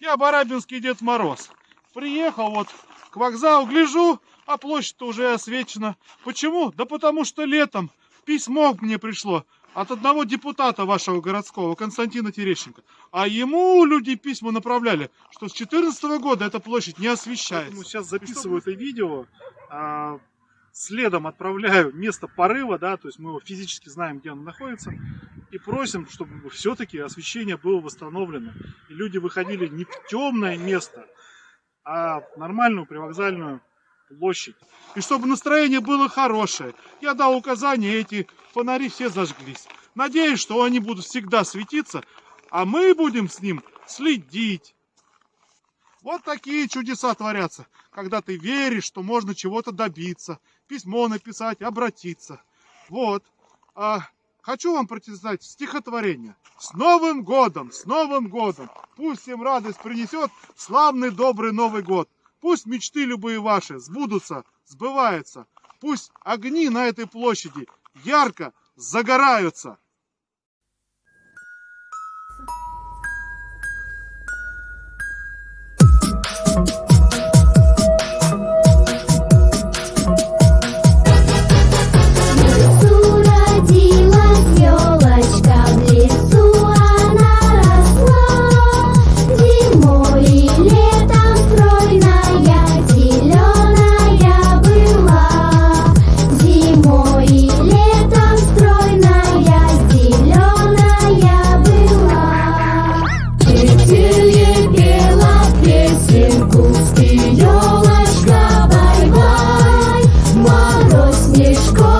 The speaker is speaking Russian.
Я Барабинский Дед Мороз. Приехал вот к вокзалу, гляжу, а площадь уже освещена. Почему? Да потому что летом письмо мне пришло от одного депутата вашего городского, Константина Терещенко. А ему люди письма направляли, что с 2014 года эта площадь не освещается. Поэтому сейчас записываю это видео, а, следом отправляю место порыва, да, то есть мы его физически знаем, где он находится, и просим, чтобы все-таки освещение было восстановлено. И люди выходили не в темное место, а в нормальную привокзальную площадь. И чтобы настроение было хорошее. Я дал указание, эти фонари все зажглись. Надеюсь, что они будут всегда светиться, а мы будем с ним следить. Вот такие чудеса творятся, когда ты веришь, что можно чего-то добиться, письмо написать, обратиться. Вот. А, хочу вам прочитать стихотворение. С Новым годом, с Новым годом! Пусть всем радость принесет славный добрый Новый год. Пусть мечты любые ваши сбудутся, сбываются. Пусть огни на этой площади ярко загораются. Мешков